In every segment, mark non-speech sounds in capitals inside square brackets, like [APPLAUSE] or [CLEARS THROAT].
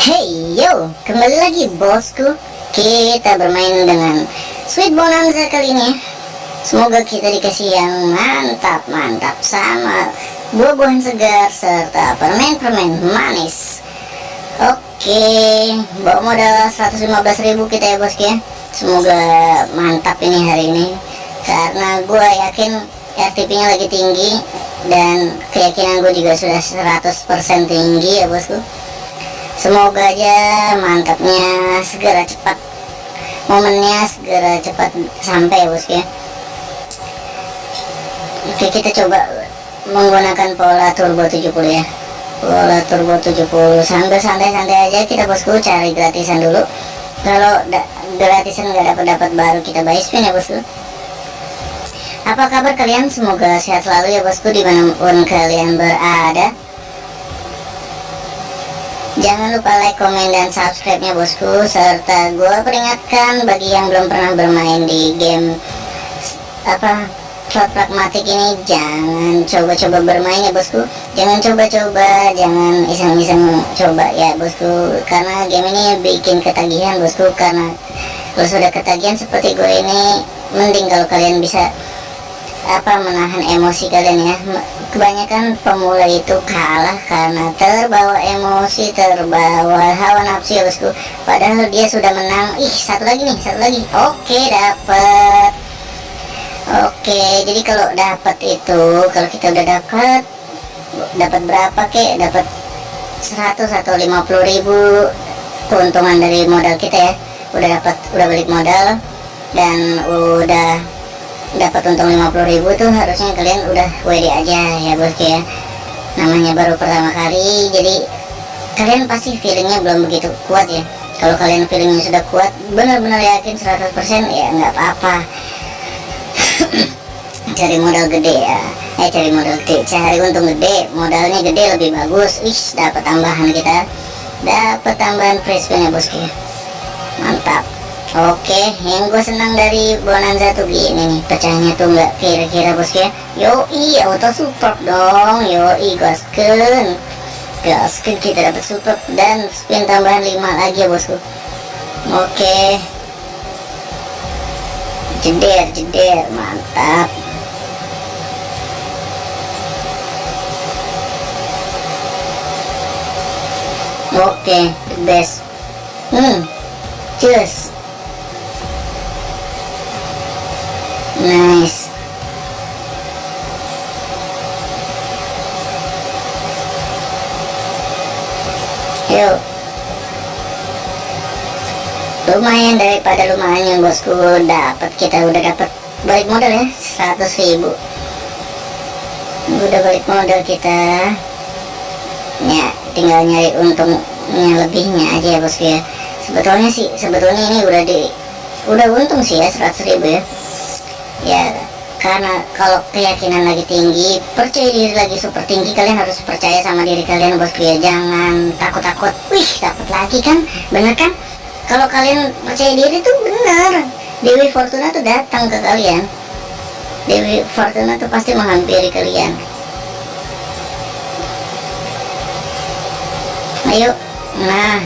Hey yo, kembali lagi bosku. Kita bermain dengan Sweet Bonanza kali ini. Semoga kita dikasih yang mantap-mantap Sama buah-buahan segar Serta permen-permen manis. Oke Bawa modal 115.000 kita ya bosku ya. Semoga mantap ini hari ini. Karena gue yakin RTP nya lagi tinggi Dan keyakinan gue juga sudah 100% tinggi ya bosku semoga aja mantapnya segera cepat. Momennya segera cepat sampai bosku ya. Oke kita coba menggunakan pola turbo 70 ya. Pola turbo 70 sambil santai-santai aja kita bosku cari gratisan dulu. Kalau gratisan nggak dapat dapat baru kita buy spin ya bosku. Apa kabar kalian? Semoga sehat selalu ya bosku di mana pun kalian berada Jangan lupa like, komen, dan subscribe-nya bosku. Serta gue peringatkan bagi yang belum pernah bermain di game Apa slot pragmatik ini Jangan coba-coba bermain ya bosku. Jangan coba-coba, jangan iseng-iseng coba ya bosku. Karena game ini bikin ketagihan bosku. Karena kalau sudah ketagihan seperti gue ini Mending kalau kalian bisa apa menahan emosi kalian ya? Kebanyakan pemula itu kalah karena terbawa emosi terbawa hawa nafsu ya bosku. Padahal dia sudah menang. Ih satu lagi nih satu lagi. Oke dapat oke jadi kalau dapat itu kalau kita udah dapat dapat berapa kek? Dapat 100 atau 50 ribu keuntungan dari modal kita ya. Udah dapat udah balik modal dan udah dapat untung 50.000 tuh harusnya kalian udah WD aja ya bosku ya namanya baru pertama kali. Jadi kalian pasti feelingnya belum begitu kuat ya. Kalau kalian feelingnya sudah kuat benar-benar yakin 100% ya nggak apa-apa. [CLEARS THROAT] Cari modal gede ya. Eh cari modal gede. Cari untung gede. Modalnya gede lebih bagus. Ih dapat tambahan kita. Dapat tambahan free spin ya bosku mantap Oke, yang gue senang dari Bonanza tuh gini nih, pecahnya tuh nggak kira-kira bosku ya. Yoi, auto support dong, yoi gasken, gasken kita dapat support dan spin tambahan 5 lagi ya bosku. Oke, jeder jeder, mantap. Oke, the best. Hmm, cheers. Nice. Yuk. Lumayan daripada lumayan bosku. Dapat kita udah dapat balik modal ya 100 ribu. Udah balik modal kita. Ya tinggal nyari untungnya lebihnya aja ya bosku ya. Sebetulnya sih sebetulnya ini udah di udah untung sih ya 100 ribu ya ya karena kalau keyakinan lagi tinggi percaya diri lagi super tinggi kalian harus percaya sama diri kalian bosku ya jangan takut-takut. Wih dapat lagi kan? Bener kan? Kalau kalian percaya diri tuh bener. Dewi Fortuna tuh datang ke kalian. Dewi Fortuna tuh pasti menghampiri kalian. Ayo nah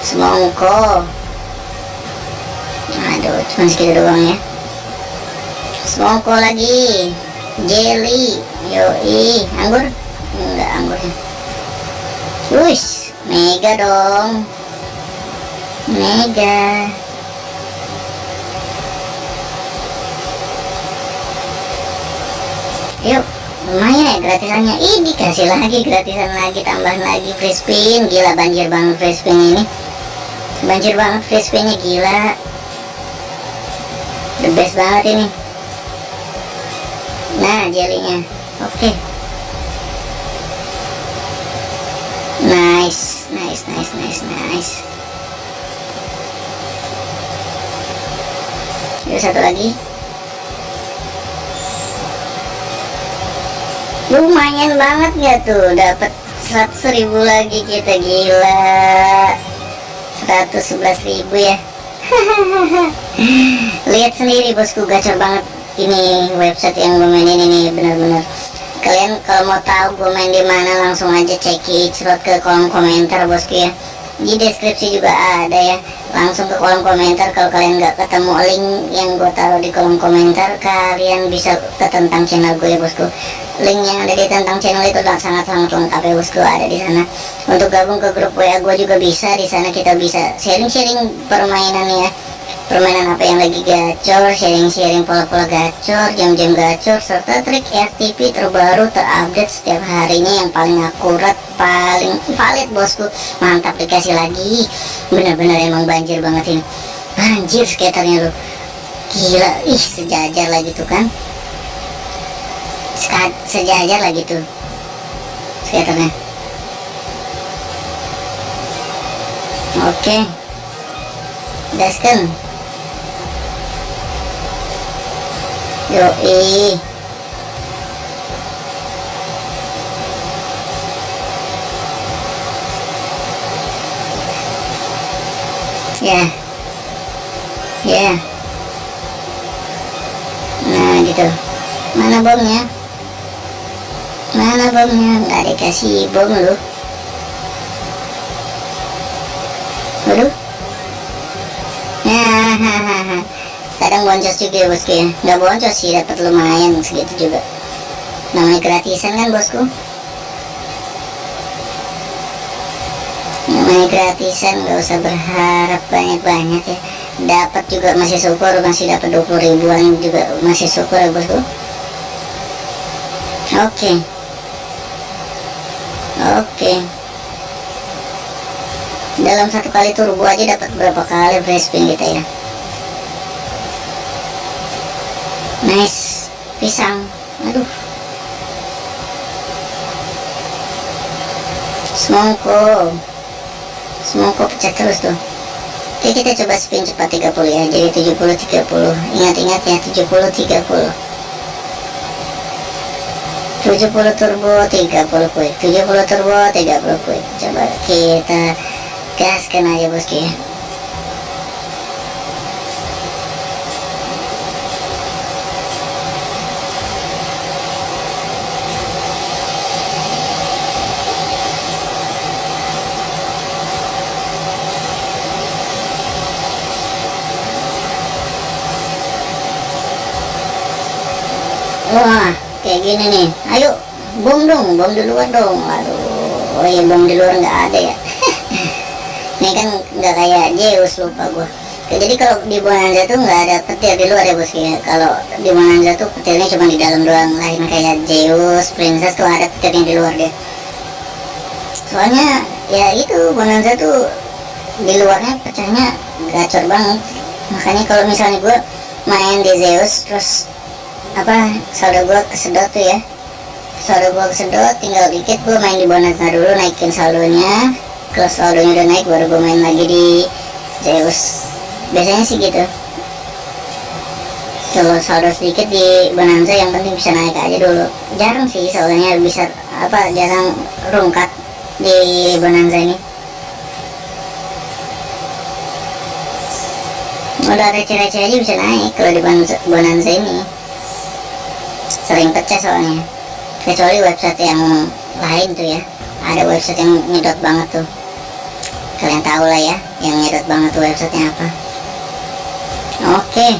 semongko. Aduh cuma segitu doang ya semongko lagi. Jelly. Yoi. Anggur? Enggak anggurnya wush mega dong. Mega. Yuk lumayan ya gratisannya. Ini kasih lagi gratisan lagi tambahan lagi free spin gila banjir banget free spin ini. Banjir banget free spinnya gila. The best banget ini nah jelinya oke. Okay. nice nice nice nice nice. Yuk satu lagi. Lumayan banget nggak tuh? Dapat 100 ribu lagi kita gila. 111 ribu ya. [LAUGHS] Lihat sendiri bosku gacor banget ini website yang gue mainin ini bener-bener kalian kalau mau tahu gue main di mana langsung aja cek slot ke kolom komentar bosku ya. Di deskripsi juga ada ya. Langsung ke kolom komentar kalau kalian nggak ketemu link yang gue taruh di kolom komentar kalian bisa ke tentang channel gue ya bosku. Link yang ada di tentang channel itu sangat sangat lengkap ya bosku ada di sana. Untuk gabung ke grup WA gue juga bisa di sana kita bisa sharing-sharing permainan ya permainan apa yang lagi gacor, sharing-sharing pola-pola gacor, jam-jam gacor, serta trik RTP terbaru terupdate setiap harinya yang paling akurat, paling valid bosku. Mantap dikasih lagi, bener-bener emang banjir banget ini. Banjir skaternya lu, gila, ih sejajar lagi tuh kan. sejajar lagi tuh skaternya. Oke. Okay. Gaskan. Yoi. Ya. Ya. Nah gitu. Mana bomnya? Mana bomnya? Nggak dikasih bom lu. Waduh. Ya hahaha kadang boncos juga ya bosku ya. Nggak boncos sih dapat lumayan segitu juga. Namanya gratisan kan bosku? Namanya gratisan nggak usah berharap banyak-banyak ya. Dapat juga masih syukur masih dapat 20 ribuan juga masih syukur ya bosku. Oke. Okay. oke. Okay. dalam satu kali turbo aja dapat berapa kali free spin kita ya nice. Pisang. Aduh. Semongko semongko pecah terus tuh. Oke kita coba spin cepat 30 ya. Jadi 70 30 ingat-ingat ya 70 30 70 turbo 30 quick 70 turbo 30 quick coba kita gaskan aja bosku ya wah kayak gini nih. Ayo bom dong bom duluan dong. Aduh oh iya bom di luar nggak ada ya. [LAUGHS] Ini kan nggak kayak Zeus lupa gua. Jadi kalau di Bonanza tuh nggak ada petir di luar ya bos ya. Kalau di Bonanza tuh petirnya cuma di dalam doang. Lain kayak Zeus Princess tuh ada petirnya di luar deh soalnya ya itu Bonanza tuh di luarnya pecahnya gacor banget. Makanya kalau misalnya gue main di Zeus terus apa? Saldo gua kesedot tuh ya. Saldo gua kesedot tinggal dikit gua main di bonanza dulu naikin saldonya. Kalau saldonya udah naik baru gua main lagi di Zeus. Biasanya sih gitu. Kalau saldo sedikit di bonanza yang penting bisa naik aja dulu. Jarang sih soalnya bisa apa jarang rungkat di bonanza ini. Udah receh-receh aja bisa naik kalau di bonanza ini sering pecah soalnya. Kecuali website yang lain tuh ya. Ada website yang nyedot banget tuh. Kalian tahu lah ya yang nyedot banget tuh websitenya apa. Oke.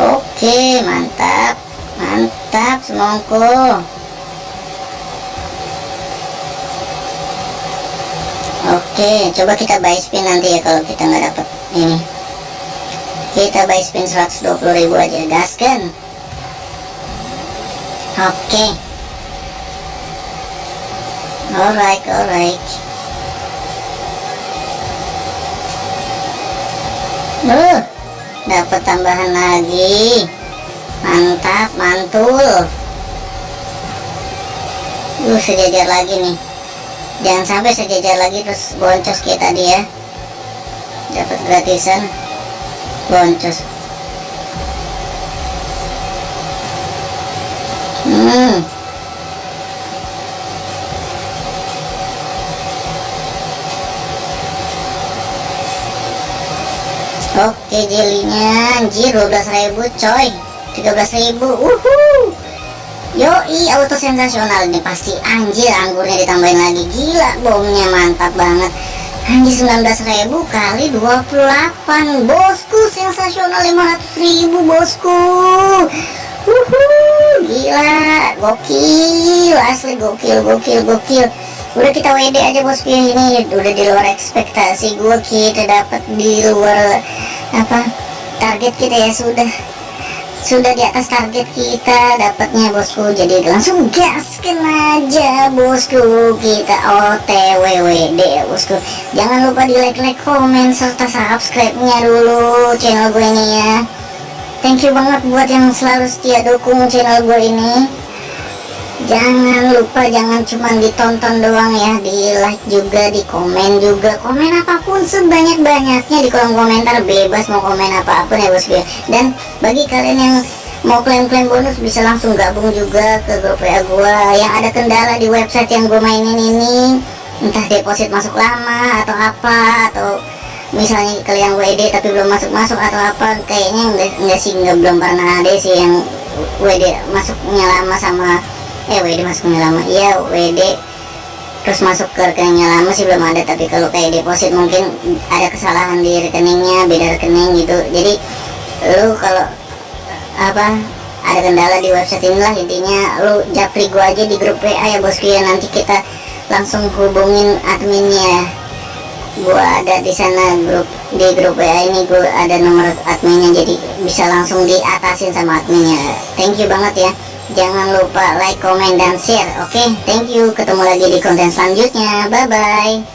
Oke mantap. Mantap semongko. Oke, coba kita buy spin nanti ya kalau kita nggak dapet ini. Kita buy spin 120.000 aja, gaskan. Okay. Alright, alright. Uh, dapat tambahan lagi. Mantap, mantul. Uh, sejajar lagi nih. Jangan sampai sejajar lagi terus boncos kita dia. Dapat gratisan. Boncos. Hmm. Oke jelinya anjir 12.000 coy. 13.000 uhu Yoi auto sensasional ini pasti anjir anggurnya ditambahin lagi. Gila bomnya mantap banget. Anjir 19.000 kali 28 Bosku sensasional 500.000 bosku. Wuhuu Gila Gokil Asli gokil gokil gokil. Udah kita WD aja bosku ini. Udah di luar ekspektasi gue Kita dapat di luar Apa Target kita ya sudah. Sudah di atas target kita dapatnya bosku jadi langsung gaskan aja bosku kita OTWWD ya bosku jangan lupa di like like komen serta subscribe nya dulu channel gue ini ya thank you banget buat yang selalu setia dukung channel gue ini. Jangan lupa jangan cuma ditonton doang ya di like juga di komen juga. Komen apa pun sebanyak-banyaknya di kolom komentar bebas mau komen apa pun ya bosku ya dan bagi kalian yang mau klaim-klaim bonus bisa langsung gabung juga ke grup WA gua. Yang ada kendala di website yang gue mainin ini entah deposit masuk lama atau apa atau misalnya kalian WD tapi belum masuk-masuk atau apa kayaknya enggak, enggak sih enggak belum pernah ada sih yang WD masuknya lama sama eh WD masuknya lama iya WD terus masuk ke rekeningnya lama sih belum ada tapi kalau kayak deposit mungkin ada kesalahan di rekeningnya beda rekening gitu. Jadi lu kalau apa ada kendala di website inilah intinya lu japri gua aja di grup WA ya bosku ya nanti kita langsung hubungin adminnya gua ada di sana grup di grup WA ini gua ada nomor adminnya jadi bisa langsung diatasin sama adminnya. Thank you banget ya. Jangan lupa like, comment, dan share Oke, okay? thank you Ketemu lagi di konten selanjutnya. Bye-bye